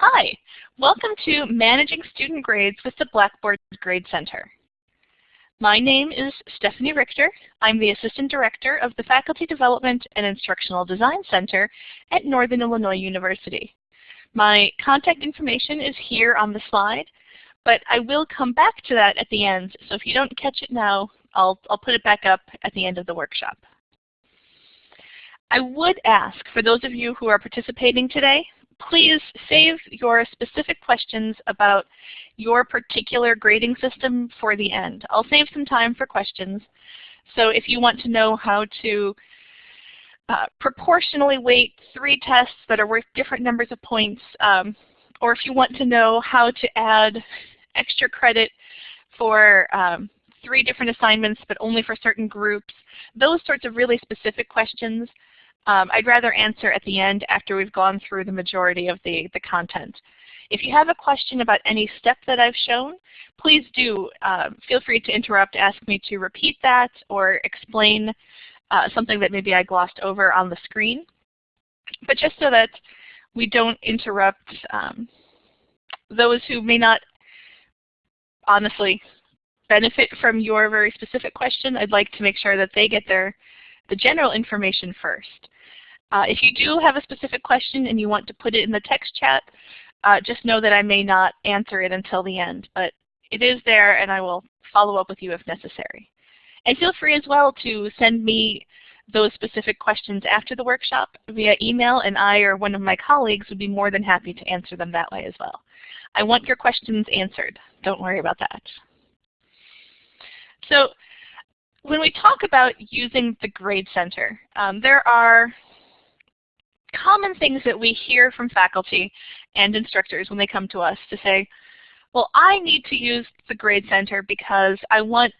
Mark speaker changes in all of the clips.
Speaker 1: Hi, welcome to Managing Student Grades with the Blackboard Grade Center. My name is Stephanie Richter. I'm the Assistant Director of the Faculty Development and Instructional Design Center at Northern Illinois University. My contact information is here on the slide, but I will come back to that at the end, so if you don't catch it now, I'll, I'll put it back up at the end of the workshop. I would ask, for those of you who are participating today, please save your specific questions about your particular grading system for the end. I'll save some time for questions. So if you want to know how to uh, proportionally weight three tests that are worth different numbers of points, um, or if you want to know how to add extra credit for um, three different assignments but only for certain groups, those sorts of really specific questions, um, I'd rather answer at the end after we've gone through the majority of the, the content. If you have a question about any step that I've shown, please do uh, feel free to interrupt, ask me to repeat that, or explain uh, something that maybe I glossed over on the screen. But just so that we don't interrupt um, those who may not honestly benefit from your very specific question, I'd like to make sure that they get their the general information first. Uh, if you do have a specific question and you want to put it in the text chat, uh, just know that I may not answer it until the end, but it is there and I will follow up with you if necessary. And feel free as well to send me those specific questions after the workshop via email and I or one of my colleagues would be more than happy to answer them that way as well. I want your questions answered. Don't worry about that. So when we talk about using the Grade Center, um, there are common things that we hear from faculty and instructors when they come to us to say, well, I need to use the Grade Center because I want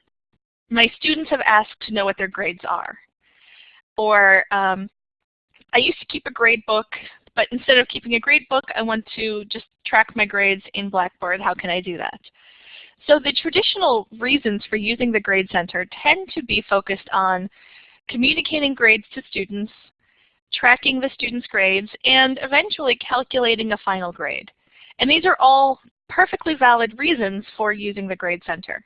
Speaker 1: my students have asked to know what their grades are. Or um, I used to keep a grade book, but instead of keeping a grade book, I want to just track my grades in Blackboard. How can I do that? So the traditional reasons for using the Grade Center tend to be focused on communicating grades to students, tracking the student's grades, and eventually calculating a final grade. And these are all perfectly valid reasons for using the Grade Center.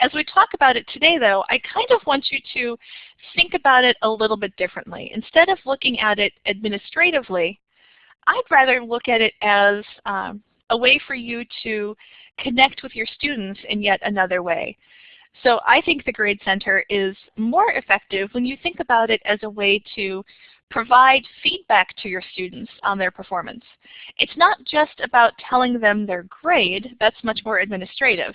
Speaker 1: As we talk about it today, though, I kind of want you to think about it a little bit differently. Instead of looking at it administratively, I'd rather look at it as um, a way for you to connect with your students in yet another way. So I think the Grade Center is more effective when you think about it as a way to provide feedback to your students on their performance. It's not just about telling them their grade, that's much more administrative,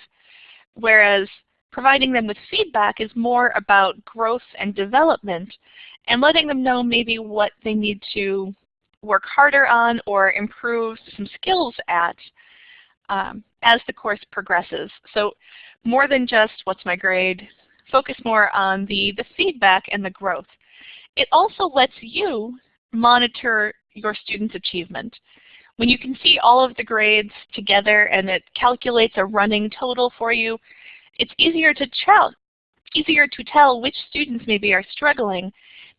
Speaker 1: whereas providing them with feedback is more about growth and development and letting them know maybe what they need to work harder on or improve some skills at um, as the course progresses. So more than just what's my grade, focus more on the, the feedback and the growth. It also lets you monitor your students' achievement. When you can see all of the grades together and it calculates a running total for you, it's easier to tell, easier to tell which students maybe are struggling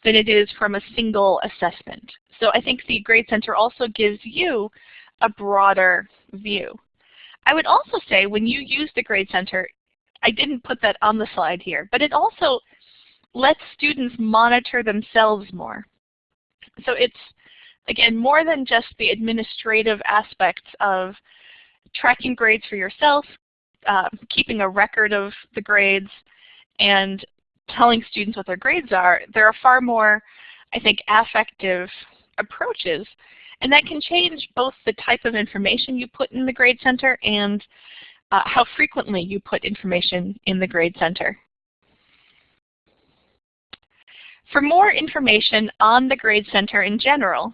Speaker 1: than it is from a single assessment. So I think the Grade Center also gives you a broader view. I would also say when you use the Grade Center, I didn't put that on the slide here, but it also lets students monitor themselves more. So it's, again, more than just the administrative aspects of tracking grades for yourself, uh, keeping a record of the grades, and telling students what their grades are. There are far more, I think, affective approaches. And that can change both the type of information you put in the Grade Center and uh, how frequently you put information in the Grade Center. For more information on the Grade Center in general,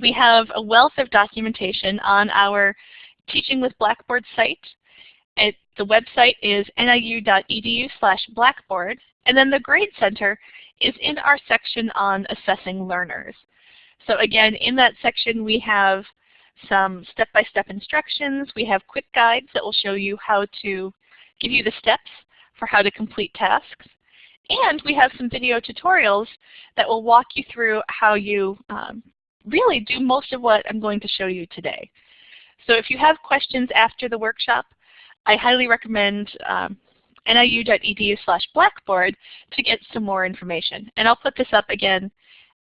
Speaker 1: we have a wealth of documentation on our Teaching with Blackboard site. It, the website is niu.edu slash blackboard, and then the Grade Center is in our section on assessing learners. So again, in that section we have some step-by-step -step instructions. We have quick guides that will show you how to give you the steps for how to complete tasks. And we have some video tutorials that will walk you through how you um, really do most of what I'm going to show you today. So if you have questions after the workshop, I highly recommend um, niu.edu slash blackboard to get some more information. And I'll put this up again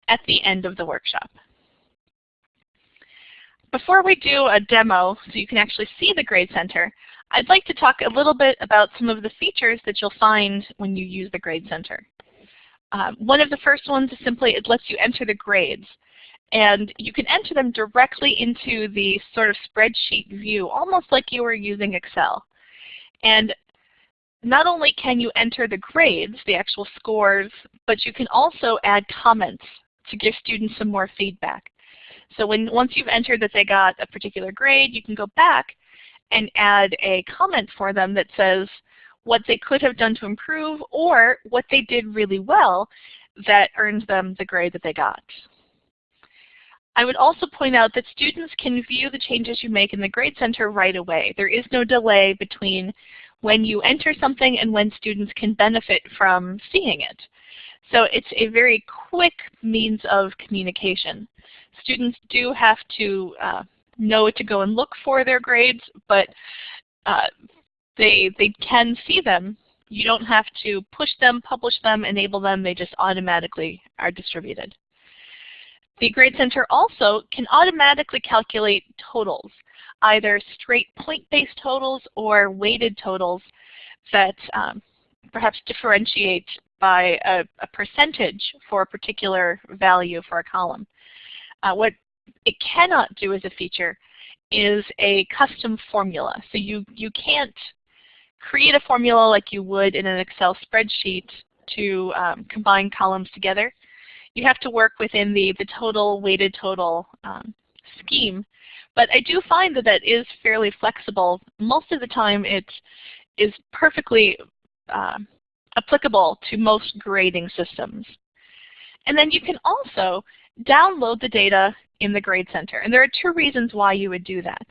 Speaker 1: at the end of the workshop. Before we do a demo so you can actually see the Grade Center, I'd like to talk a little bit about some of the features that you'll find when you use the Grade Center. Um, one of the first ones is simply it lets you enter the grades. And you can enter them directly into the sort of spreadsheet view, almost like you were using Excel. And not only can you enter the grades, the actual scores, but you can also add comments to give students some more feedback. So when once you've entered that they got a particular grade, you can go back and add a comment for them that says what they could have done to improve or what they did really well that earned them the grade that they got. I would also point out that students can view the changes you make in the Grade Center right away. There is no delay between when you enter something and when students can benefit from seeing it. So it's a very quick means of communication. Students do have to uh, know to go and look for their grades, but uh, they, they can see them. You don't have to push them, publish them, enable them. They just automatically are distributed. The Grade Center also can automatically calculate totals, either straight point-based totals or weighted totals that um, perhaps differentiate by a, a, percentage for a particular value for a column. Uh, what it cannot do as a feature is a custom formula. So you, you can't create a formula like you would in an Excel spreadsheet to um, combine columns together. You have to work within the, the total weighted total um, scheme. But I do find that that is fairly flexible. Most of the time it is perfectly uh, applicable to most grading systems. And then you can also download the data in the Grade Center. And there are two reasons why you would do that.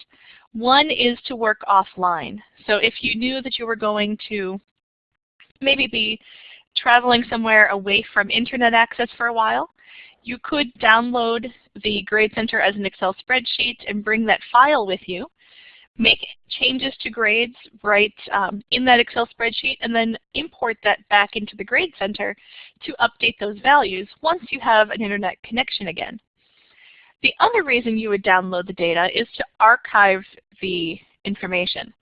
Speaker 1: One is to work offline. So if you knew that you were going to maybe be traveling somewhere away from internet access for a while, you could download the Grade Center as an Excel spreadsheet and bring that file with you make changes to grades right um, in that Excel spreadsheet and then import that back into the Grade Center to update those values once you have an internet connection again. The other reason you would download the data is to archive the information.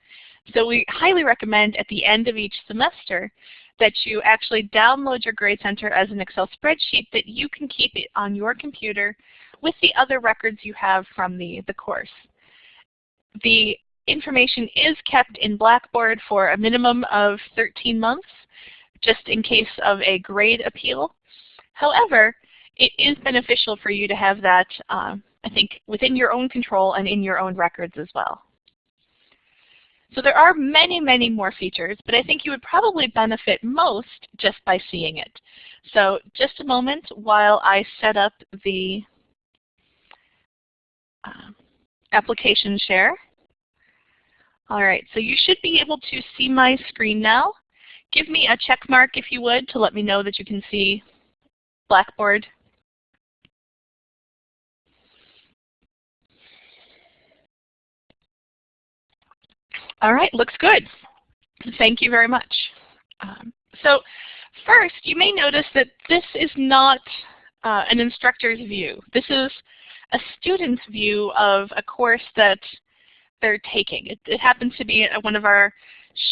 Speaker 1: So we highly recommend at the end of each semester that you actually download your Grade Center as an Excel spreadsheet that you can keep it on your computer with the other records you have from the, the course. The information is kept in Blackboard for a minimum of 13 months, just in case of a grade appeal. However, it is beneficial for you to have that, uh, I think, within your own control and in your own records as well. So there are many, many more features, but I think you would probably benefit most just by seeing it. So just a moment while I set up the uh, application share. All right, so you should be able to see my screen now. Give me a check mark if you would to let me know that you can see Blackboard. All right, looks good. Thank you very much. Um, so first, you may notice that this is not uh, an instructor's view. This is a student's view of a course that they're taking. It, it happens to be one of our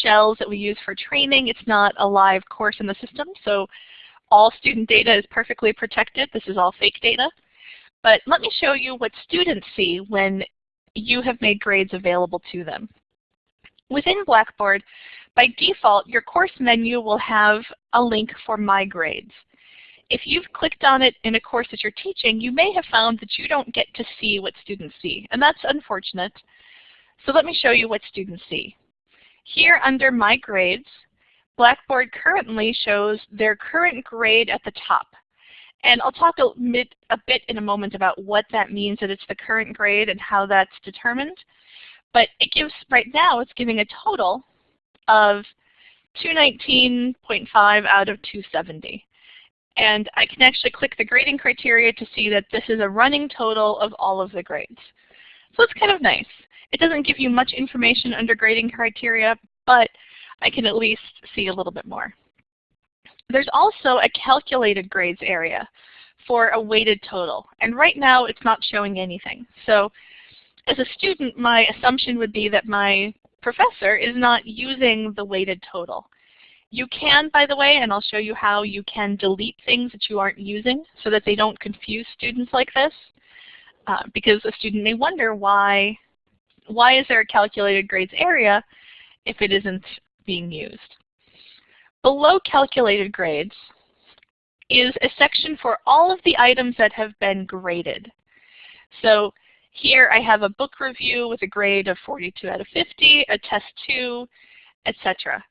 Speaker 1: shells that we use for training. It's not a live course in the system, so all student data is perfectly protected. This is all fake data. But let me show you what students see when you have made grades available to them. Within Blackboard, by default, your course menu will have a link for My Grades. If you've clicked on it in a course that you're teaching, you may have found that you don't get to see what students see, and that's unfortunate. So let me show you what students see. Here under My Grades, Blackboard currently shows their current grade at the top. And I'll talk a bit, a bit in a moment about what that means that it's the current grade and how that's determined. But it gives, right now, it's giving a total of 219.5 out of 270. And I can actually click the grading criteria to see that this is a running total of all of the grades. So it's kind of nice. It doesn't give you much information under grading criteria, but I can at least see a little bit more. There's also a calculated grades area for a weighted total. And right now it's not showing anything. So as a student, my assumption would be that my professor is not using the weighted total. You can, by the way, and I'll show you how you can delete things that you aren't using so that they don't confuse students like this. Uh, because a student may wonder why, why is there a calculated grades area if it isn't being used. Below calculated grades is a section for all of the items that have been graded. So here I have a book review with a grade of 42 out of 50, a test 2, etc.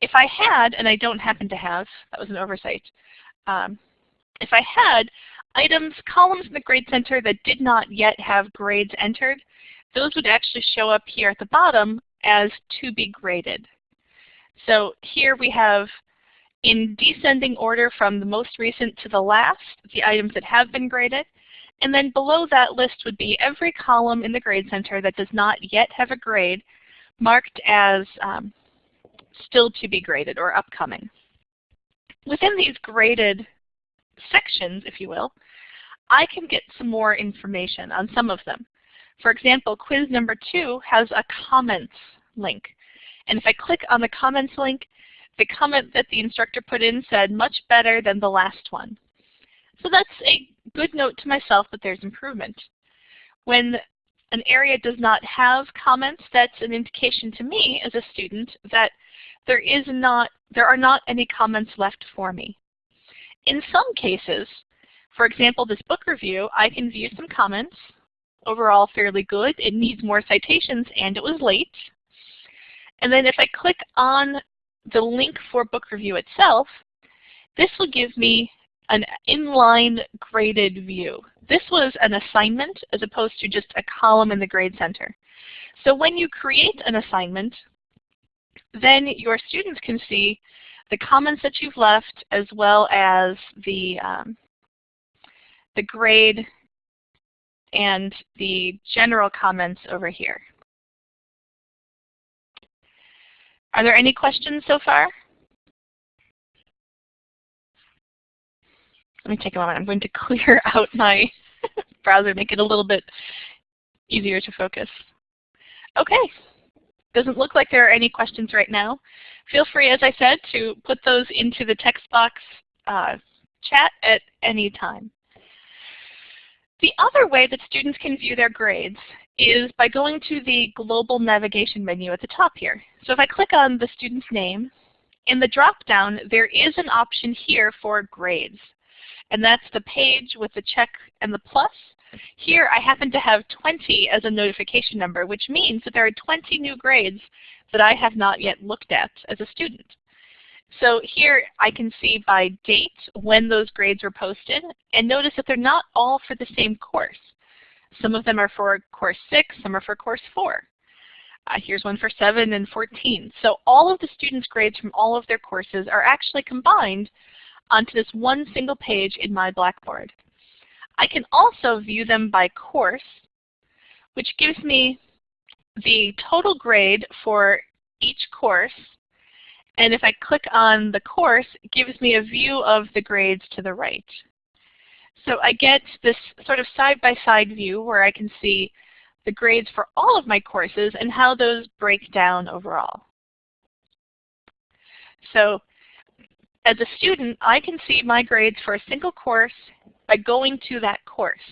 Speaker 1: If I had, and I don't happen to have, that was an oversight, um, if I had items, columns in the Grade Center that did not yet have grades entered, those would actually show up here at the bottom as to be graded. So here we have in descending order from the most recent to the last, the items that have been graded. And then below that list would be every column in the Grade Center that does not yet have a grade marked as um, still to be graded or upcoming. Within these graded sections, if you will, I can get some more information on some of them. For example, quiz number two has a comments link. And if I click on the comments link, the comment that the instructor put in said much better than the last one. So that's a good note to myself that there's improvement. When an area does not have comments, that's an indication to me as a student that there is not there are not any comments left for me. In some cases, for example, this book review, I can view some comments. Overall, fairly good. It needs more citations, and it was late. And then if I click on the link for book review itself, this will give me an inline graded view. This was an assignment as opposed to just a column in the Grade Center. So when you create an assignment, then your students can see the comments that you've left as well as the, um, the grade and the general comments over here. Are there any questions so far? Let me take a moment. I'm going to clear out my browser, make it a little bit easier to focus. Okay. Doesn't look like there are any questions right now. Feel free, as I said, to put those into the text box uh, chat at any time. The other way that students can view their grades is by going to the global navigation menu at the top here. So if I click on the student's name, in the drop-down there is an option here for grades. And that's the page with the check and the plus. Here I happen to have 20 as a notification number, which means that there are 20 new grades that I have not yet looked at as a student. So here I can see by date when those grades were posted, and notice that they're not all for the same course. Some of them are for course 6, some are for course 4. Uh, here's one for 7 and 14. So all of the students' grades from all of their courses are actually combined onto this one single page in my Blackboard. I can also view them by course, which gives me the total grade for each course. And if I click on the course, it gives me a view of the grades to the right. So I get this sort of side-by-side -side view where I can see the grades for all of my courses and how those break down overall. So as a student, I can see my grades for a single course by going to that course.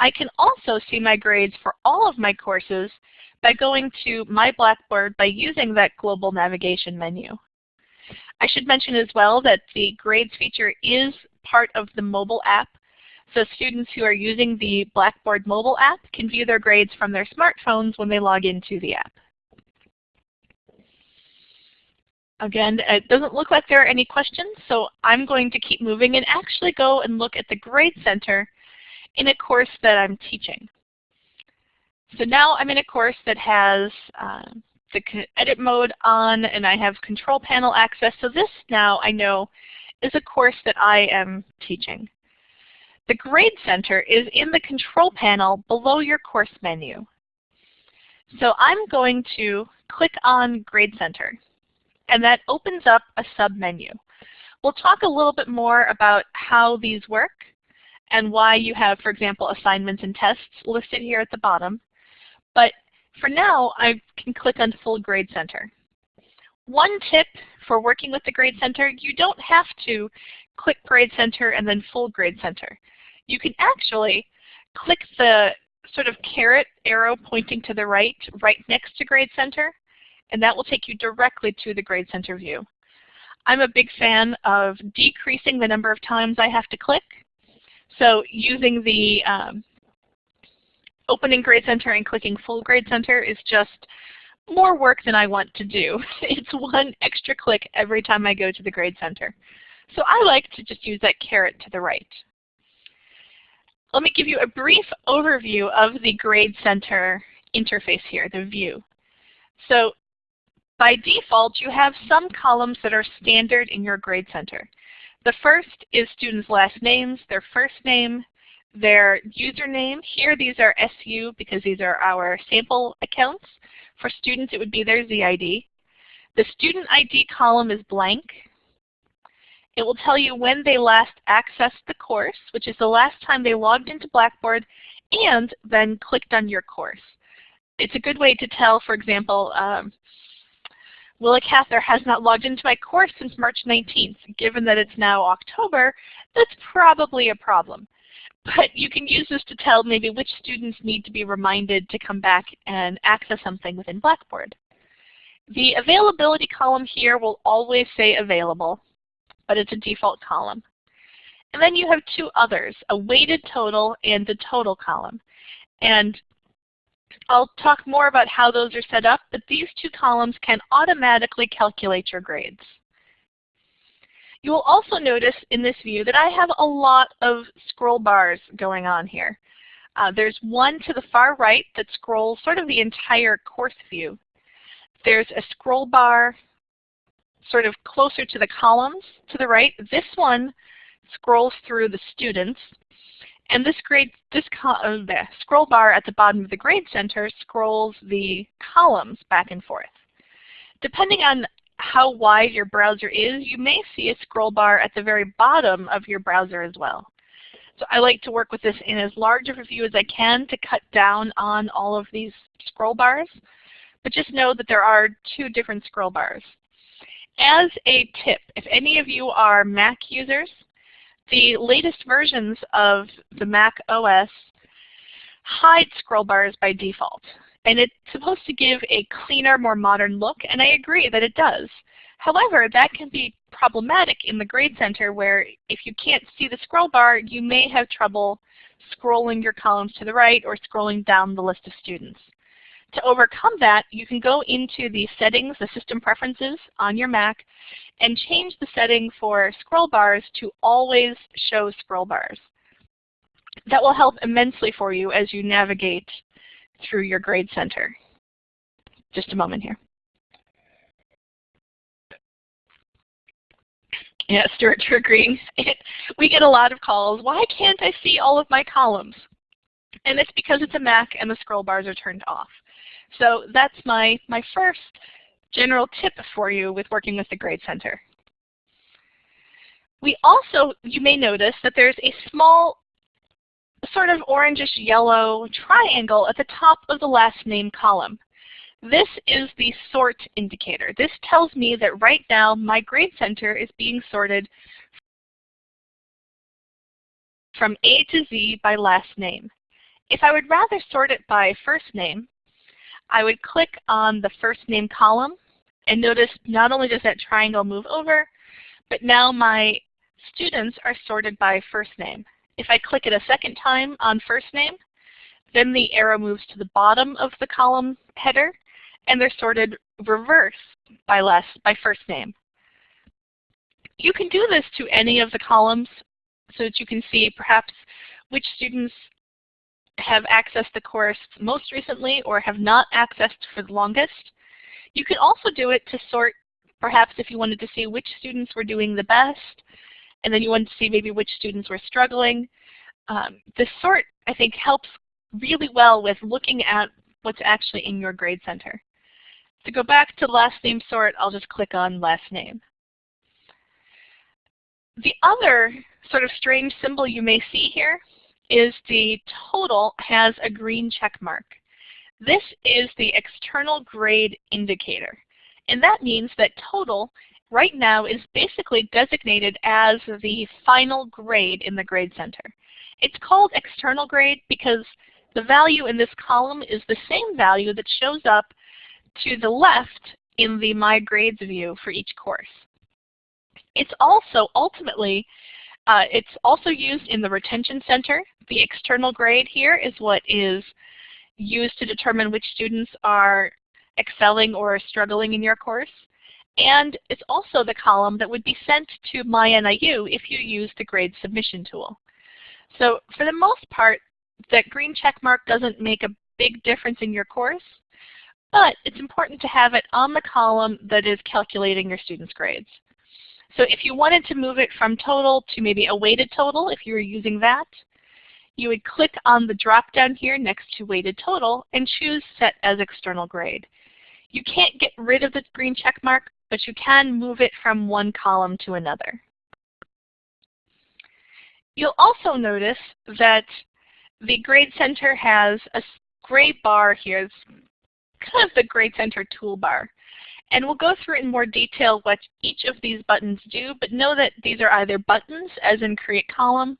Speaker 1: I can also see my grades for all of my courses by going to My Blackboard by using that global navigation menu. I should mention as well that the grades feature is part of the mobile app so students who are using the Blackboard mobile app can view their grades from their smartphones when they log into the app. Again, it doesn't look like there are any questions, so I'm going to keep moving and actually go and look at the Grade Center in a course that I'm teaching. So now I'm in a course that has uh, the edit mode on and I have control panel access. So this now I know is a course that I am teaching. The Grade Center is in the control panel below your course menu. So I'm going to click on Grade Center, and that opens up a submenu. We'll talk a little bit more about how these work and why you have, for example, assignments and tests listed here at the bottom. But for now, I can click on Full Grade Center. One tip for working with the Grade Center, you don't have to click Grade Center and then Full Grade Center. You can actually click the sort of caret arrow pointing to the right, right next to Grade Center, and that will take you directly to the Grade Center view. I'm a big fan of decreasing the number of times I have to click. So using the um, opening Grade Center and clicking Full Grade Center is just more work than I want to do. it's one extra click every time I go to the Grade Center. So I like to just use that caret to the right. Let me give you a brief overview of the Grade Center interface here, the view. So by default, you have some columns that are standard in your Grade Center. The first is students' last names, their first name, their username. Here these are SU because these are our sample accounts. For students it would be their ZID. The student ID column is blank. It will tell you when they last accessed the course, which is the last time they logged into Blackboard and then clicked on your course. It's a good way to tell, for example, um, Willa Cather has not logged into my course since March 19th. Given that it's now October, that's probably a problem. But you can use this to tell maybe which students need to be reminded to come back and access something within Blackboard. The availability column here will always say available, but it's a default column. And then you have two others, a weighted total and the total column. And I'll talk more about how those are set up, but these two columns can automatically calculate your grades. You will also notice in this view that I have a lot of scroll bars going on here. Uh, there's one to the far right that scrolls sort of the entire course view. There's a scroll bar sort of closer to the columns to the right. This one scrolls through the students. And this grade, this uh, scroll bar at the bottom of the grade center scrolls the columns back and forth. Depending on how wide your browser is, you may see a scroll bar at the very bottom of your browser as well. So I like to work with this in as large of a view as I can to cut down on all of these scroll bars. But just know that there are two different scroll bars. As a tip, if any of you are Mac users, the latest versions of the Mac OS hide scroll bars by default. And it's supposed to give a cleaner, more modern look, and I agree that it does. However, that can be problematic in the Grade Center where if you can't see the scroll bar, you may have trouble scrolling your columns to the right or scrolling down the list of students. To overcome that, you can go into the settings, the system preferences on your Mac, and change the setting for scroll bars to always show scroll bars. That will help immensely for you as you navigate through your grade center. Just a moment here. Yeah, Stuart, you're agreeing. we get a lot of calls. Why can't I see all of my columns? And it's because it's a Mac and the scroll bars are turned off. So that's my, my first general tip for you with working with the Grade Center. We also, you may notice that there's a small sort of orangish yellow triangle at the top of the last name column. This is the sort indicator. This tells me that right now my grade center is being sorted from A to Z by last name. If I would rather sort it by first name, I would click on the first name column and notice not only does that triangle move over, but now my students are sorted by first name. If I click it a second time on first name, then the arrow moves to the bottom of the column header, and they're sorted reverse by, last, by first name. You can do this to any of the columns so that you can see perhaps which students have accessed the course most recently or have not accessed for the longest. You can also do it to sort, perhaps if you wanted to see which students were doing the best, and then you wanted to see maybe which students were struggling. Um, the sort, I think, helps really well with looking at what's actually in your grade center. To go back to last name sort, I'll just click on last name. The other sort of strange symbol you may see here is the total has a green check mark. This is the external grade indicator. And that means that total right now is basically designated as the final grade in the grade center. It's called external grade because the value in this column is the same value that shows up to the left in the My Grades view for each course. It's also ultimately, uh, it's also used in the retention center. The external grade here is what is used to determine which students are excelling or struggling in your course. And it's also the column that would be sent to MyNIU if you use the grade submission tool. So for the most part, that green check mark doesn't make a big difference in your course, but it's important to have it on the column that is calculating your students' grades. So if you wanted to move it from total to maybe a weighted total, if you were using that, you would click on the drop-down here next to weighted total and choose Set as External Grade. You can't get rid of the green check mark, but you can move it from one column to another. You'll also notice that the Grade Center has a gray bar here. It's kind of the Grade Center toolbar. And we'll go through in more detail what each of these buttons do, but know that these are either buttons, as in Create Column,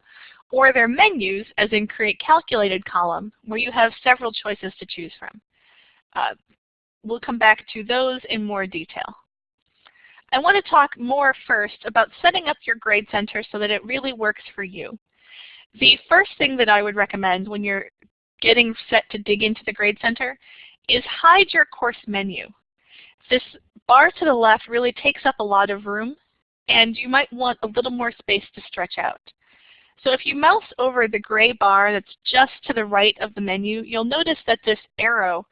Speaker 1: or they're menus, as in Create Calculated Column, where you have several choices to choose from. Uh, we'll come back to those in more detail. I want to talk more first about setting up your grade center so that it really works for you. The first thing that I would recommend when you're getting set to dig into the grade center is hide your course menu. This bar to the left really takes up a lot of room and you might want a little more space to stretch out. So if you mouse over the gray bar that's just to the right of the menu, you'll notice that this arrow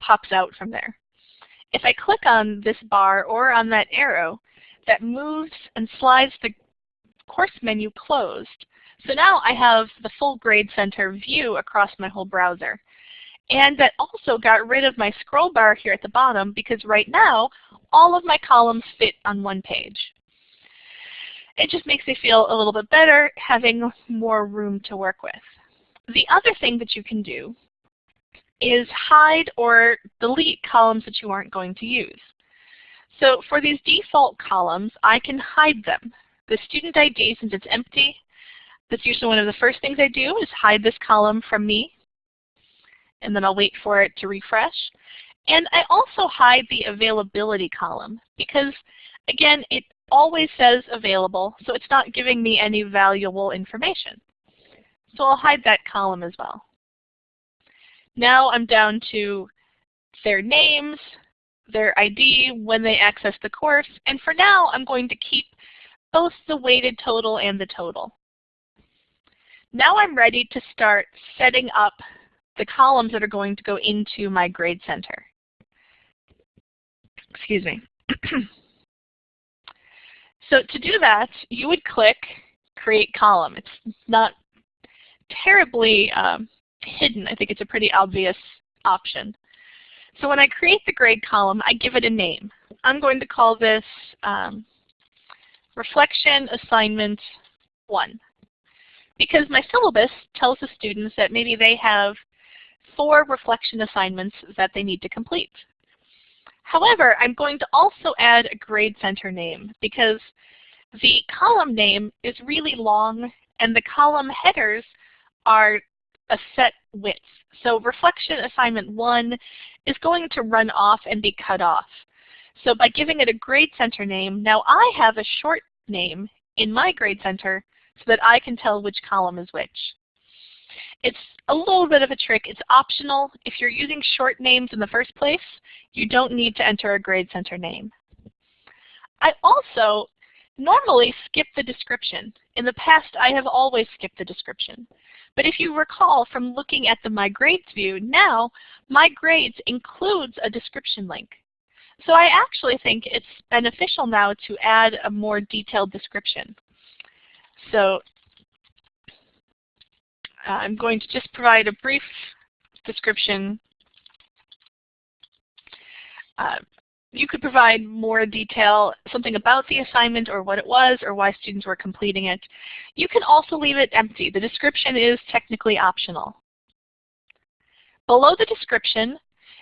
Speaker 1: pops out from there. If I click on this bar or on that arrow, that moves and slides the course menu closed. So now I have the full Grade Center view across my whole browser. And that also got rid of my scroll bar here at the bottom because right now all of my columns fit on one page. It just makes me feel a little bit better having more room to work with. The other thing that you can do is hide or delete columns that you aren't going to use. So for these default columns, I can hide them. The student ID, since it's empty, that's usually one of the first things I do is hide this column from me. And then I'll wait for it to refresh. And I also hide the availability column because, again, it always says available, so it's not giving me any valuable information. So I'll hide that column as well. Now I'm down to their names, their ID, when they access the course, and for now I'm going to keep both the weighted total and the total. Now I'm ready to start setting up the columns that are going to go into my grade center. Excuse me. so to do that, you would click Create Column. It's not terribly um, hidden. I think it's a pretty obvious option. So when I create the grade column, I give it a name. I'm going to call this um, Reflection Assignment 1 because my syllabus tells the students that maybe they have four reflection assignments that they need to complete. However, I'm going to also add a grade center name because the column name is really long and the column headers are a set width. So reflection assignment 1 is going to run off and be cut off. So by giving it a grade center name, now I have a short name in my grade center so that I can tell which column is which. It's a little bit of a trick. It's optional. If you're using short names in the first place, you don't need to enter a grade center name. I also normally skip the description. In the past, I have always skipped the description. But if you recall from looking at the My Grades view, now My Grades includes a description link. So I actually think it's beneficial now to add a more detailed description. So uh, I'm going to just provide a brief description Uh, you could provide more detail, something about the assignment or what it was or why students were completing it. You can also leave it empty. The description is technically optional. Below the description,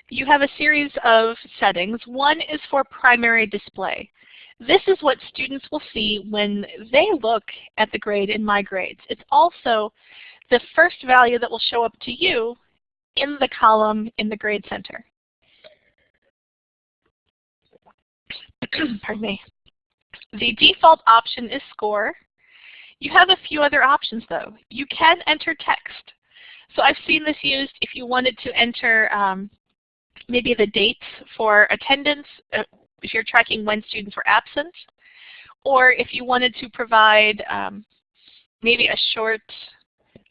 Speaker 1: you have a series of settings. One is for primary display. This is what students will see when they look at the grade in My Grades. It's also the first value that will show up to you in the column in the Grade Center. Pardon me. The default option is score. You have a few other options though. You can enter text. So I've seen this used if you wanted to enter um, maybe the dates for attendance, uh, if you're tracking when students were absent, or if you wanted to provide um, maybe a short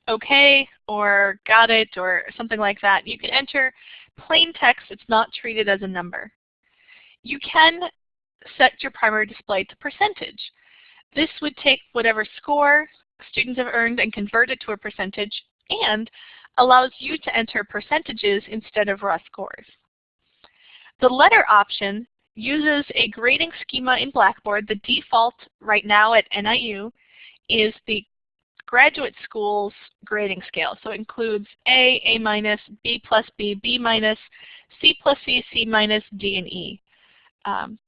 Speaker 1: okay or got it or something like that. You can enter plain text. It's not treated as a number. You can set your primary display to percentage. This would take whatever score students have earned and convert it to a percentage and allows you to enter percentages instead of raw scores. The letter option uses a grading schema in Blackboard. The default right now at NIU is the graduate school's grading scale. So it includes A, A minus, B plus B, B minus, C plus C, C minus, D, and E. Um,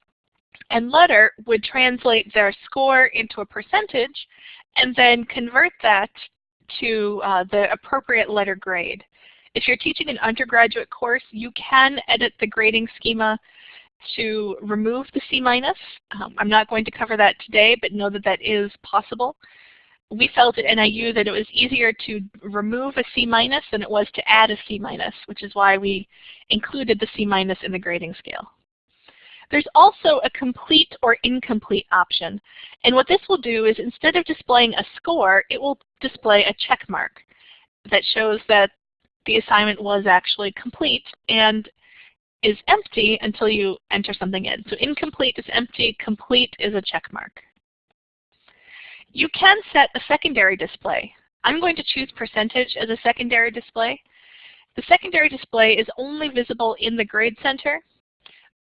Speaker 1: and letter would translate their score into a percentage and then convert that to uh, the appropriate letter grade. If you're teaching an undergraduate course, you can edit the grading schema to remove the C minus. Um, I'm not going to cover that today, but know that that is possible. We felt at NIU that it was easier to remove a C minus than it was to add a C minus, which is why we included the C minus in the grading scale. There's also a complete or incomplete option. And what this will do is instead of displaying a score, it will display a check mark that shows that the assignment was actually complete and is empty until you enter something in. So incomplete is empty, complete is a check mark. You can set a secondary display. I'm going to choose percentage as a secondary display. The secondary display is only visible in the Grade Center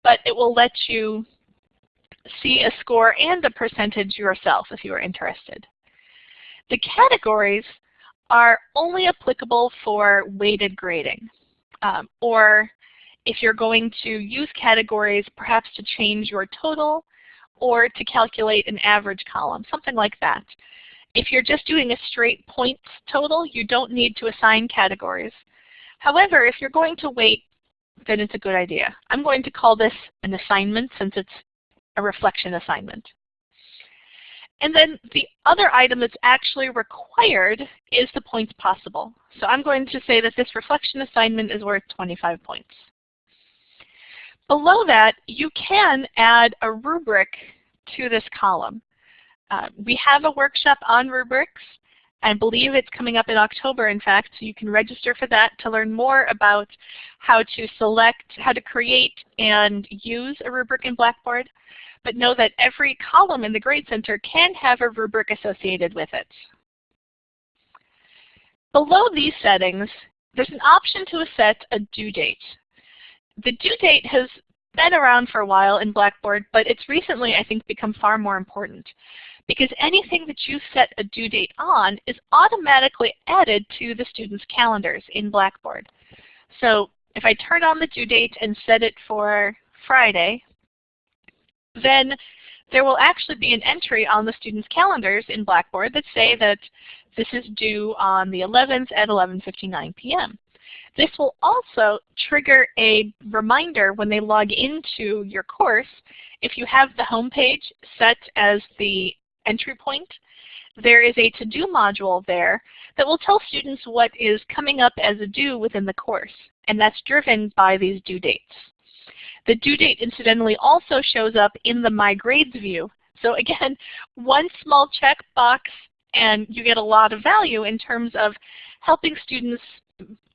Speaker 1: but it will let you see a score and a percentage yourself if you are interested. The categories are only applicable for weighted grading. Um, or if you're going to use categories perhaps to change your total or to calculate an average column, something like that. If you're just doing a straight points total, you don't need to assign categories. However, if you're going to weight then it's a good idea. I'm going to call this an assignment since it's a reflection assignment. And then the other item that's actually required is the points possible. So I'm going to say that this reflection assignment is worth 25 points. Below that, you can add a rubric to this column. Uh, we have a workshop on rubrics. I believe it's coming up in October, in fact, so you can register for that to learn more about how to select, how to create and use a rubric in Blackboard. But know that every column in the Grade Center can have a rubric associated with it. Below these settings, there's an option to set a due date. The due date has been around for a while in Blackboard, but it's recently, I think, become far more important because anything that you set a due date on is automatically added to the students' calendars in Blackboard. So if I turn on the due date and set it for Friday, then there will actually be an entry on the students' calendars in Blackboard that say that this is due on the 11th at 11.59 p.m. This will also trigger a reminder when they log into your course if you have the home page set as the entry point, there is a to-do module there that will tell students what is coming up as a due within the course, and that's driven by these due dates. The due date incidentally also shows up in the My Grades view. So again, one small checkbox and you get a lot of value in terms of helping students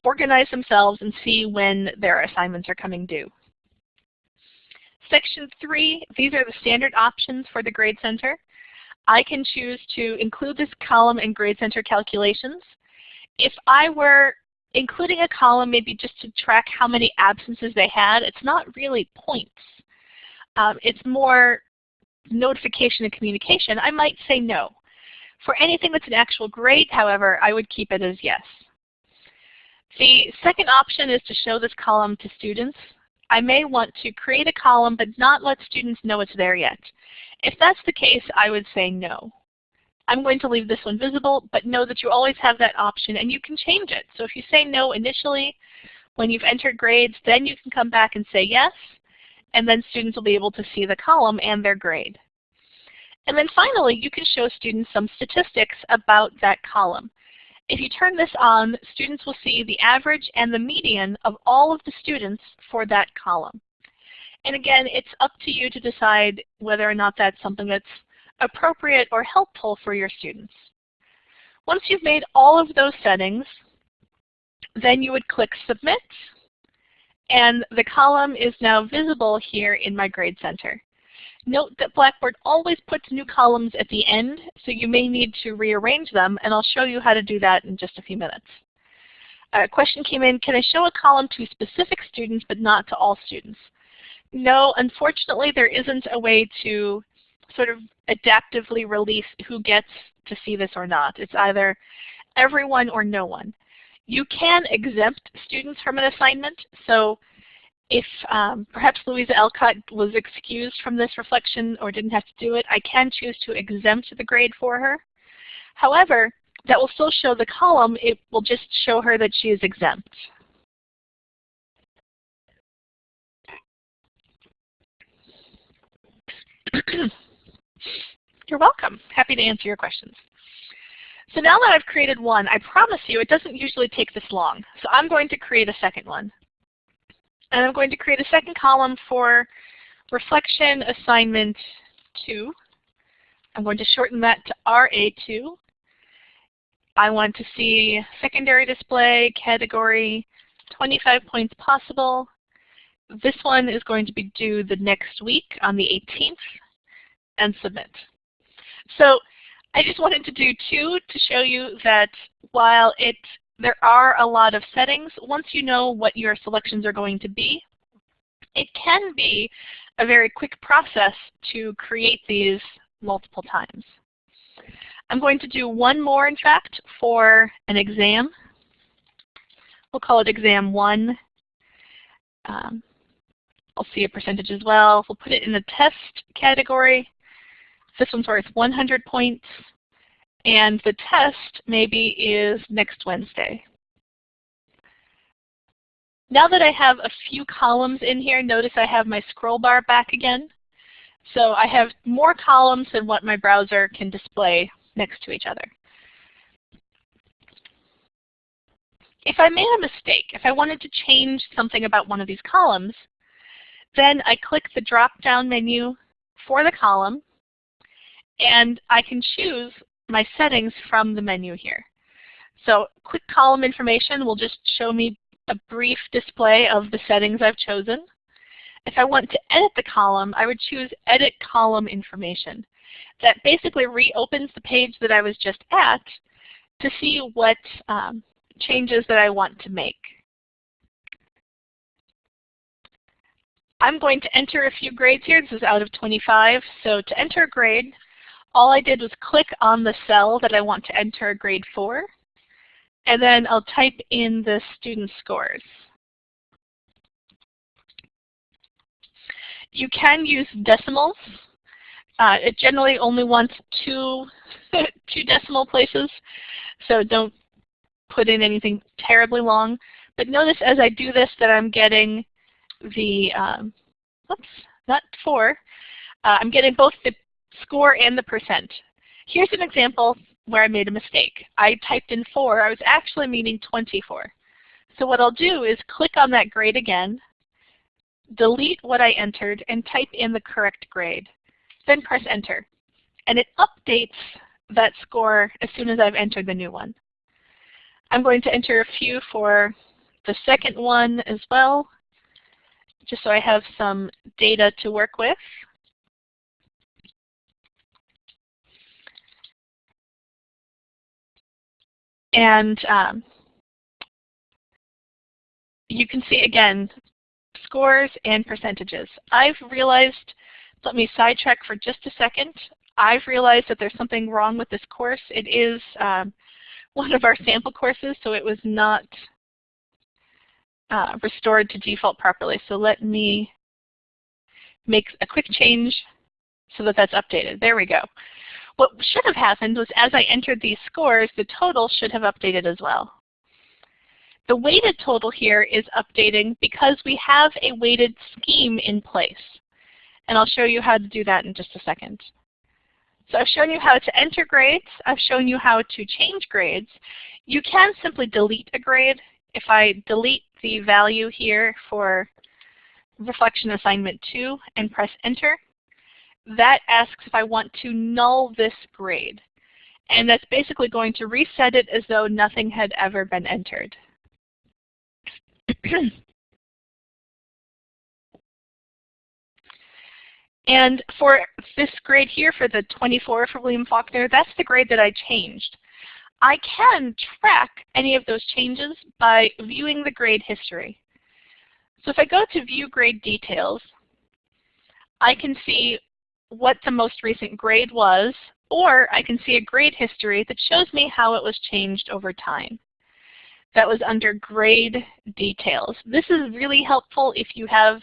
Speaker 1: organize themselves and see when their assignments are coming due. Section 3, these are the standard options for the Grade Center. I can choose to include this column in Grade Center calculations. If I were including a column maybe just to track how many absences they had, it's not really points. Um, it's more notification and communication. I might say no. For anything that's an actual grade, however, I would keep it as yes. The second option is to show this column to students. I may want to create a column but not let students know it's there yet. If that's the case, I would say no. I'm going to leave this one visible, but know that you always have that option and you can change it. So if you say no initially, when you've entered grades, then you can come back and say yes, and then students will be able to see the column and their grade. And then finally, you can show students some statistics about that column. If you turn this on, students will see the average and the median of all of the students for that column. And again, it's up to you to decide whether or not that's something that's appropriate or helpful for your students. Once you've made all of those settings, then you would click Submit, and the column is now visible here in my Grade Center. Note that Blackboard always puts new columns at the end, so you may need to rearrange them, and I'll show you how to do that in just a few minutes. A question came in, can I show a column to specific students but not to all students? No, unfortunately there isn't a way to sort of adaptively release who gets to see this or not. It's either everyone or no one. You can exempt students from an assignment. So if um, perhaps Louisa Alcott was excused from this reflection or didn't have to do it, I can choose to exempt the grade for her. However, that will still show the column. It will just show her that she is exempt. You're welcome. Happy to answer your questions. So now that I've created one, I promise you it doesn't usually take this long. So I'm going to create a second one. And I'm going to create a second column for reflection assignment 2. I'm going to shorten that to RA2. I want to see secondary display, category, 25 points possible. This one is going to be due the next week on the 18th and submit. So I just wanted to do two to show you that while it there are a lot of settings, once you know what your selections are going to be, it can be a very quick process to create these multiple times. I'm going to do one more, in fact, for an exam. We'll call it exam one. Um, I'll see a percentage as well. We'll put it in the test category. This one's worth 100 points. And the test maybe is next Wednesday. Now that I have a few columns in here, notice I have my scroll bar back again. So I have more columns than what my browser can display next to each other. If I made a mistake, if I wanted to change something about one of these columns, then I click the drop-down menu for the column, and I can choose my settings from the menu here. So quick column information will just show me a brief display of the settings I've chosen. If I want to edit the column, I would choose Edit Column Information. That basically reopens the page that I was just at to see what um, changes that I want to make. I'm going to enter a few grades here. This is out of 25. So to enter a grade, all I did was click on the cell that I want to enter grade for, and then I'll type in the student scores. You can use decimals. Uh, it generally only wants two, two decimal places, so don't put in anything terribly long. But notice as I do this that I'm getting the, um, oops, not four, uh, I'm getting both the score and the percent. Here's an example where I made a mistake. I typed in 4. I was actually meaning 24. So what I'll do is click on that grade again, delete what I entered, and type in the correct grade. Then press Enter. And it updates that score as soon as I've entered the new one. I'm going to enter a few for the second one as well, just so I have some data to work with. And um, you can see again scores and percentages. I've realized, let me sidetrack for just a second. I've realized that there's something wrong with this course. It is um, one of our sample courses, so it was not uh, restored to default properly. So let me make a quick change so that that's updated. There we go. What should have happened was as I entered these scores, the total should have updated as well. The weighted total here is updating because we have a weighted scheme in place. And I'll show you how to do that in just a second. So I've shown you how to enter grades. I've shown you how to change grades. You can simply delete a grade. If I delete the value here for reflection assignment 2 and press enter, that asks if I want to null this grade. And that's basically going to reset it as though nothing had ever been entered. and for this grade here, for the 24 for William Faulkner, that's the grade that I changed. I can track any of those changes by viewing the grade history. So if I go to view grade details, I can see what the most recent grade was, or I can see a grade history that shows me how it was changed over time. That was under grade details. This is really helpful if you have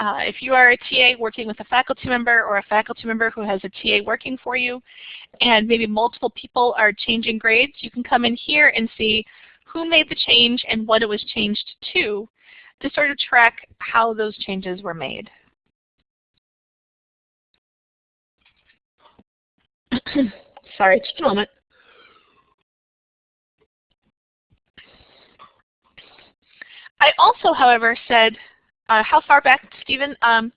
Speaker 1: uh, if you are a TA working with a faculty member or a faculty member who has a TA working for you and maybe multiple people are changing grades, you can come in here and see who made the change and what it was changed to to sort of track how those changes were made. Sorry, just a moment. I also, however, said, uh, how far back, Stephen? Um,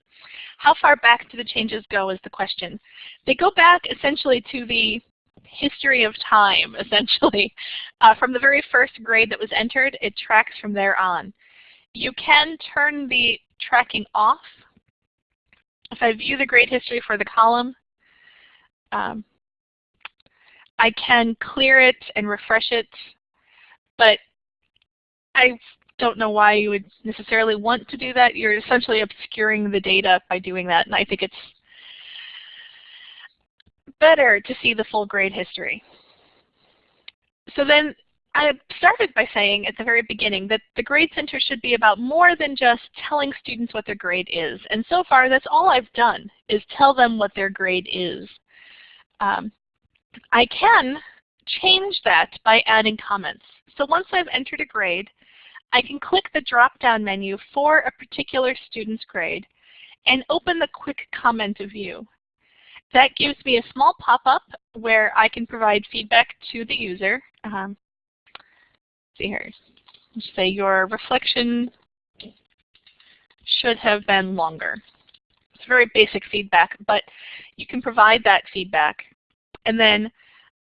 Speaker 1: how far back do the changes go is the question. They go back essentially to the history of time, essentially. Uh, from the very first grade that was entered, it tracks from there on. You can turn the tracking off. If I view the grade history for the column, um, I can clear it and refresh it, but I don't know why you would necessarily want to do that. You're essentially obscuring the data by doing that, and I think it's better to see the full grade history. So then I started by saying at the very beginning that the Grade Center should be about more than just telling students what their grade is. And so far, that's all I've done, is tell them what their grade is. Um, I can change that by adding comments. So once I've entered a grade, I can click the drop-down menu for a particular student's grade and open the quick comment view. That gives me a small pop-up where I can provide feedback to the user. Um, see here, Let's say your reflection should have been longer. It's very basic feedback, but you can provide that feedback. And then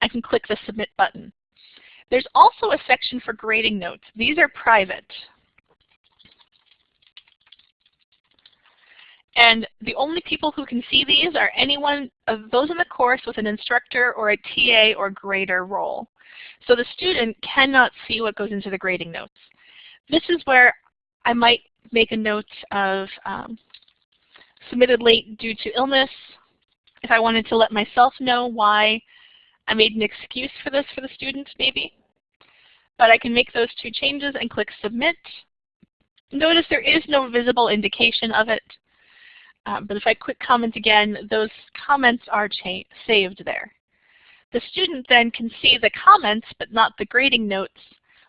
Speaker 1: I can click the Submit button. There's also a section for grading notes. These are private. And the only people who can see these are anyone of those in the course with an instructor or a TA or grader role. So the student cannot see what goes into the grading notes. This is where I might make a note of um, submitted late due to illness. If I wanted to let myself know why I made an excuse for this for the student, maybe. But I can make those two changes and click Submit. Notice there is no visible indication of it. Um, but if I quick comment again, those comments are saved there. The student then can see the comments but not the grading notes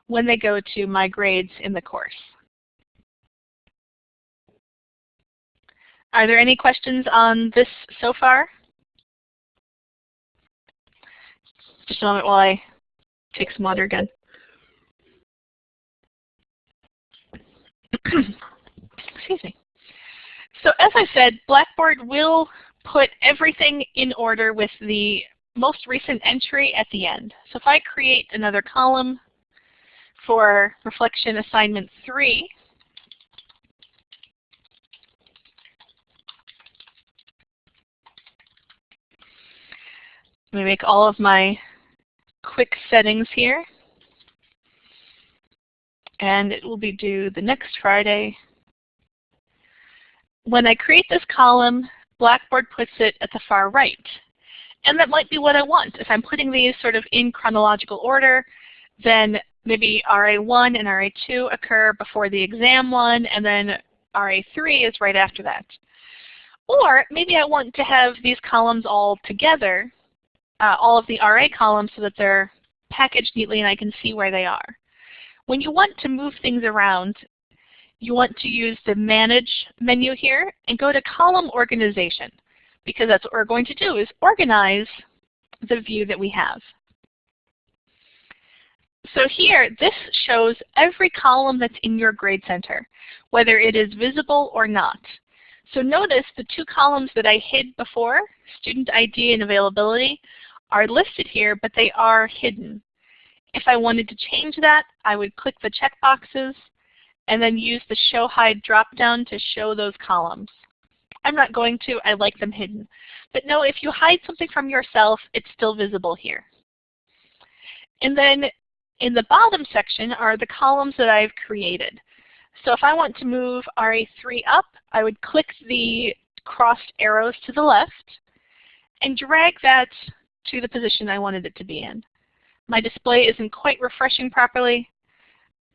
Speaker 1: when they go to My Grades in the course. Are there any questions on this so far? Just a moment while I take some water again. Excuse me. So as I said, Blackboard will put everything in order with the most recent entry at the end. So if I create another column for reflection assignment 3, let me make all of my quick settings here. and it will be due the next Friday. When I create this column, Blackboard puts it at the far right. And that might be what I want. If I'm putting these sort of in chronological order, then maybe RA1 and RA2 occur before the exam one, and then RA3 is right after that. Or maybe I want to have these columns all together, uh, all of the RA columns so that they're packaged neatly and I can see where they are. When you want to move things around, you want to use the Manage menu here and go to Column Organization because that's what we're going to do is organize the view that we have. So here, this shows every column that's in your Grade Center, whether it is visible or not. So notice the two columns that I hid before, student ID and availability, are listed here, but they are hidden. If I wanted to change that, I would click the checkboxes and then use the Show Hide dropdown to show those columns. I'm not going to, I like them hidden. But no, if you hide something from yourself, it's still visible here. And then in the bottom section are the columns that I've created. So if I want to move RA3 up, I would click the crossed arrows to the left and drag that to the position I wanted it to be in. My display isn't quite refreshing properly.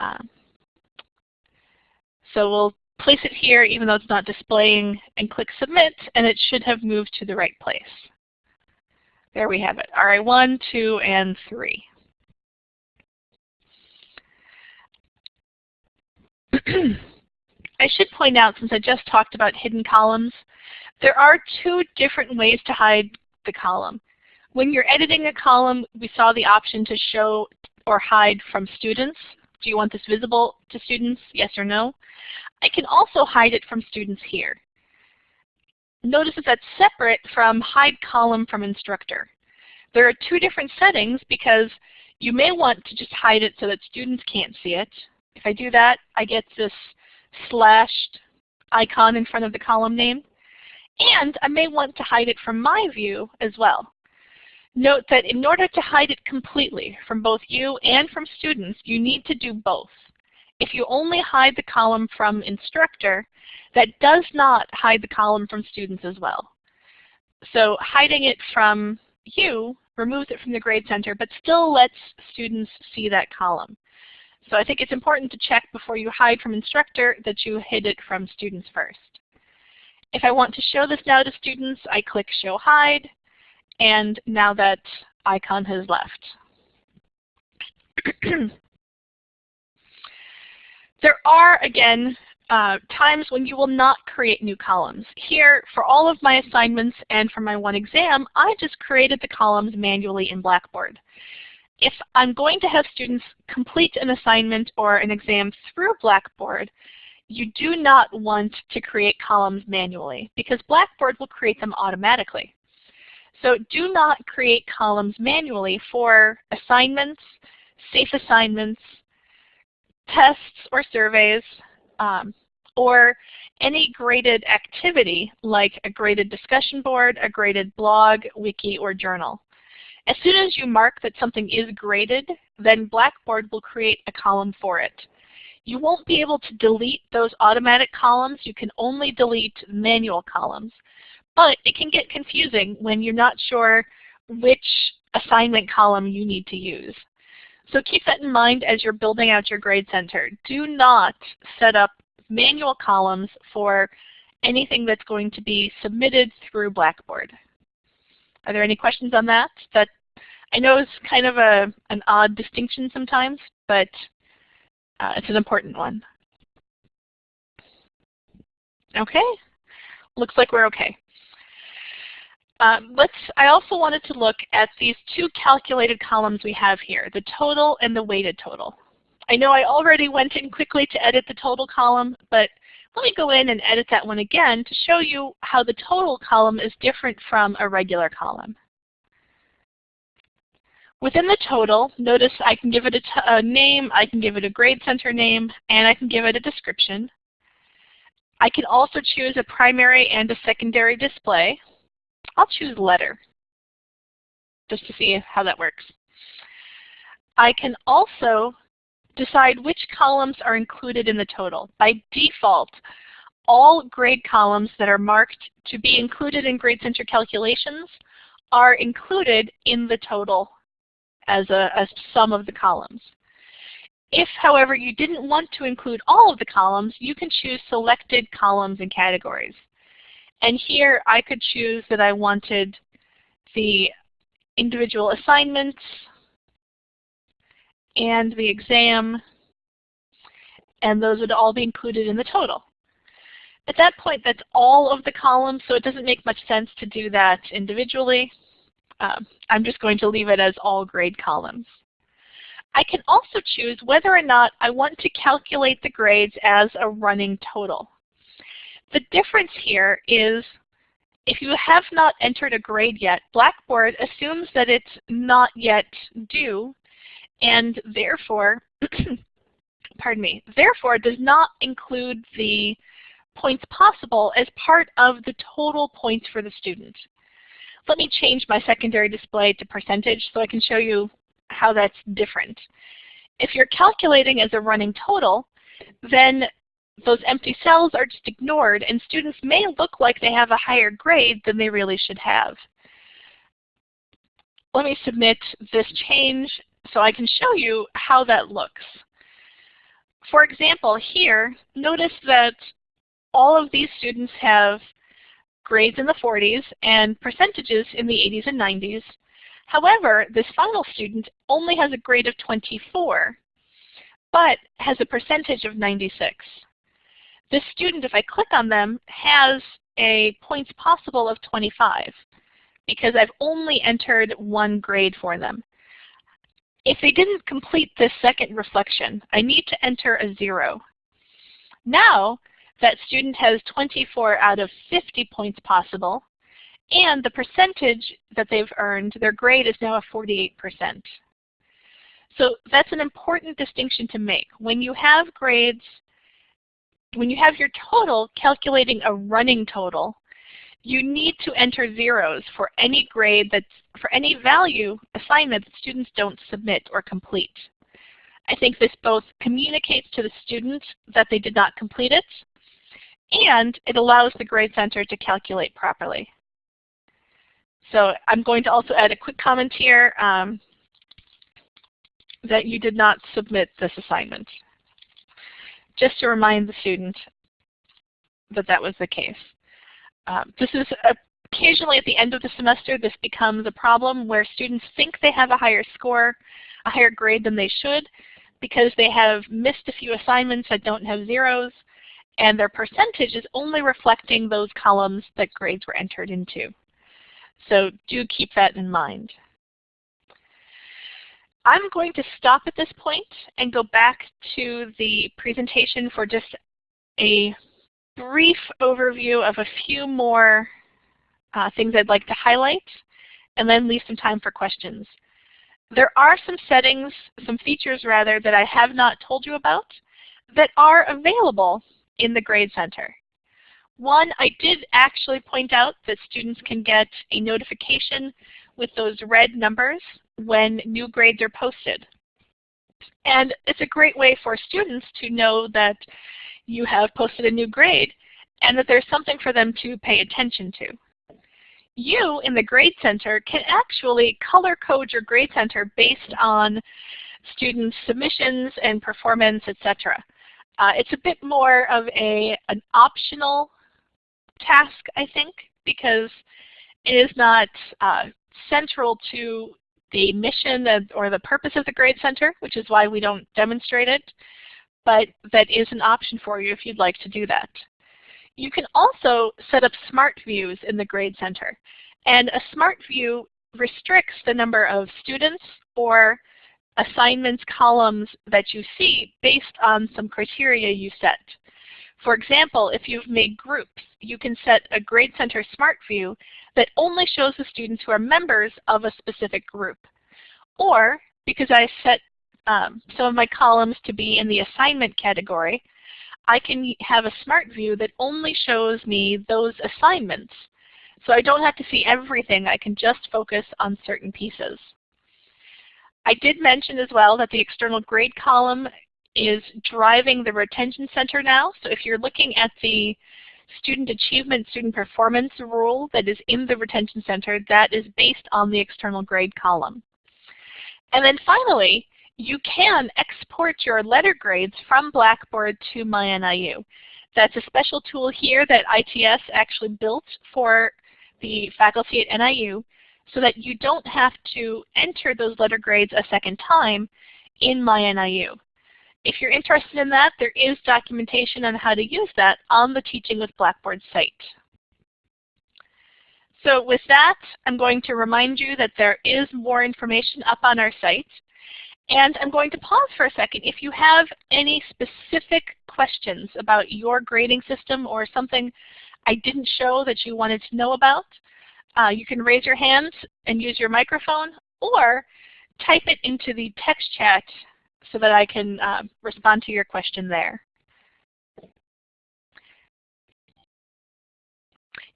Speaker 1: Um, so we'll place it here even though it's not displaying and click Submit and it should have moved to the right place. There we have it, RA1, 2, and 3. I should point out, since I just talked about hidden columns, there are two different ways to hide the column. When you're editing a column, we saw the option to show or hide from students. Do you want this visible to students, yes or no? I can also hide it from students here. Notice that that's separate from hide column from instructor. There are two different settings because you may want to just hide it so that students can't see it, if I do that, I get this slashed icon in front of the column name. And I may want to hide it from my view as well. Note that in order to hide it completely from both you and from students, you need to do both. If you only hide the column from instructor, that does not hide the column from students as well. So hiding it from you removes it from the grade center, but still lets students see that column. So I think it's important to check before you hide from instructor that you hid it from students first. If I want to show this now to students, I click Show Hide, and now that icon has left. there are, again, uh, times when you will not create new columns. Here, for all of my assignments and for my one exam, I just created the columns manually in Blackboard if I'm going to have students complete an assignment or an exam through Blackboard, you do not want to create columns manually because Blackboard will create them automatically. So do not create columns manually for assignments, SafeAssignments, tests or surveys, um, or any graded activity like a graded discussion board, a graded blog, wiki, or journal. As soon as you mark that something is graded, then Blackboard will create a column for it. You won't be able to delete those automatic columns. You can only delete manual columns. But it can get confusing when you're not sure which assignment column you need to use. So keep that in mind as you're building out your grade center. Do not set up manual columns for anything that's going to be submitted through Blackboard. Are there any questions on that? That I know is kind of a, an odd distinction sometimes, but uh, it's an important one. Okay, looks like we're okay. Um, let's, I also wanted to look at these two calculated columns we have here, the total and the weighted total. I know I already went in quickly to edit the total column, but let me go in and edit that one again to show you how the total column is different from a regular column. Within the total, notice I can give it a, a name, I can give it a grade center name, and I can give it a description. I can also choose a primary and a secondary display. I'll choose letter just to see how that works. I can also decide which columns are included in the total. By default, all grade columns that are marked to be included in Grade Center calculations are included in the total as a, sum of the columns. If, however, you didn't want to include all of the columns, you can choose selected columns and categories. And here I could choose that I wanted the individual assignments and the exam, and those would all be included in the total. At that point, that's all of the columns, so it doesn't make much sense to do that individually. Um, I'm just going to leave it as all grade columns. I can also choose whether or not I want to calculate the grades as a running total. The difference here is if you have not entered a grade yet, Blackboard assumes that it's not yet due and therefore, pardon me, therefore does not include the points possible as part of the total points for the student. Let me change my secondary display to percentage so I can show you how that's different. If you're calculating as a running total, then those empty cells are just ignored and students may look like they have a higher grade than they really should have. Let me submit this change so I can show you how that looks. For example, here, notice that all of these students have grades in the 40s and percentages in the 80s and 90s. However, this final student only has a grade of 24, but has a percentage of 96. This student, if I click on them, has a points possible of 25 because I've only entered one grade for them. If they didn't complete this second reflection, I need to enter a zero. Now, that student has 24 out of 50 points possible, and the percentage that they've earned, their grade is now a 48%. So that's an important distinction to make. When you have grades, when you have your total calculating a running total, you need to enter zeros for any grade that's, for any value assignment that students don't submit or complete. I think this both communicates to the student that they did not complete it, and it allows the Grade Center to calculate properly. So I'm going to also add a quick comment here um, that you did not submit this assignment, just to remind the student that that was the case. Um, this is occasionally at the end of the semester, this becomes a problem where students think they have a higher score, a higher grade than they should, because they have missed a few assignments that don't have zeros, and their percentage is only reflecting those columns that grades were entered into. So do keep that in mind. I'm going to stop at this point and go back to the presentation for just a brief overview of a few more uh, things I'd like to highlight, and then leave some time for questions. There are some settings, some features rather, that I have not told you about that are available in the Grade Center. One, I did actually point out that students can get a notification with those red numbers when new grades are posted. And it's a great way for students to know that you have posted a new grade and that there's something for them to pay attention to. You in the Grade Center can actually color code your Grade Center based on students' submissions and performance, etc. Uh, it's a bit more of a an optional task, I think, because it is not uh, central to the mission or the purpose of the Grade Center, which is why we don't demonstrate it but that is an option for you if you'd like to do that. You can also set up smart views in the Grade Center. And a smart view restricts the number of students or assignments columns that you see based on some criteria you set. For example, if you've made groups, you can set a Grade Center Smart View that only shows the students who are members of a specific group. Or, because I set um, some of my columns to be in the assignment category, I can have a smart view that only shows me those assignments. So I don't have to see everything. I can just focus on certain pieces. I did mention as well that the external grade column is driving the retention center now. So if you're looking at the student achievement, student performance rule that is in the retention center, that is based on the external grade column. And then finally, you can export your letter grades from Blackboard to MyNIU. That's a special tool here that ITS actually built for the faculty at NIU so that you don't have to enter those letter grades a second time in MyNIU. If you're interested in that, there is documentation on how to use that on the Teaching with Blackboard site. So with that, I'm going to remind you that there is more information up on our site. And I'm going to pause for a second. If you have any specific questions about your grading system or something I didn't show that you wanted to know about, uh, you can raise your hands and use your microphone or type it into the text chat so that I can uh, respond to your question there.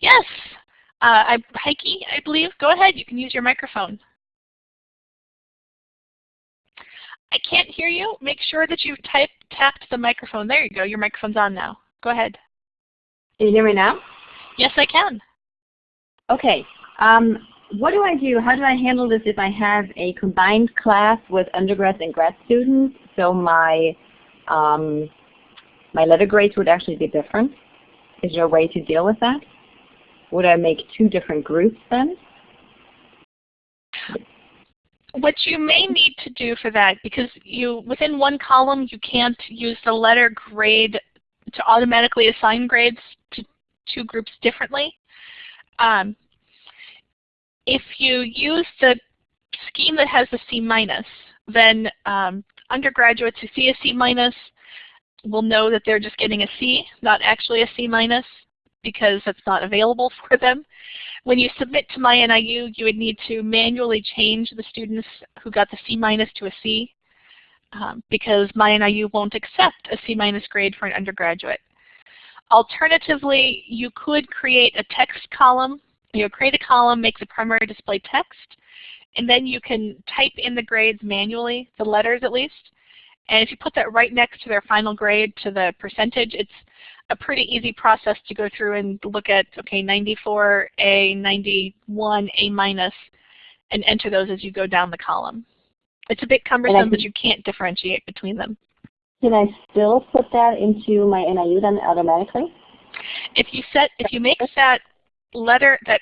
Speaker 1: Yes, uh, I, Heike, I believe. Go ahead, you can use your microphone. I can't hear you. Make sure that you type, tapped the microphone. There you go. Your microphone's on now. Go ahead.
Speaker 2: Can you hear me now?
Speaker 1: Yes, I can.
Speaker 2: Okay. Um, what do I do? How do I handle this if I have a combined class with undergrads and grad students? So my um, my letter grades would actually be different. Is there a way to deal with that? Would I make two different groups then?
Speaker 1: What you may need to do for that, because you within one column you can't use the letter grade to automatically assign grades to two groups differently. Um, if you use the scheme that has the C minus, then um, undergraduates who see a C minus will know that they're just getting a C, not actually a C minus, because that's not available for them. When you submit to MyNIU, you would need to manually change the students who got the C minus to a C, um, because MyNIU won't accept a C minus grade for an undergraduate. Alternatively, you could create a text column you know, create a column, make the primary display text, and then you can type in the grades manually, the letters at least. And if you put that right next to their final grade to the percentage, it's a pretty easy process to go through and look at, okay, 94, A, 91, A minus, and enter those as you go down the column. It's a bit cumbersome, but you can't differentiate between them.
Speaker 2: Can I still put that into MyNIU then automatically?
Speaker 1: If you set, if you make that letter that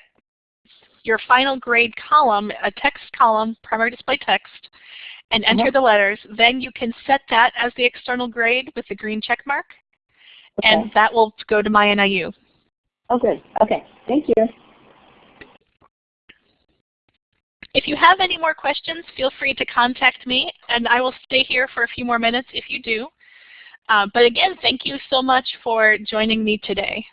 Speaker 1: your final grade column, a text column, primary display text, and enter the letters, then you can set that as the external grade with the green check mark, okay. and that will go to MyNIU.
Speaker 2: Oh, good. Okay. Thank you.
Speaker 1: If you have any more questions, feel free to contact me, and I will stay here for a few more minutes if you do. Uh, but again, thank you so much for joining me today.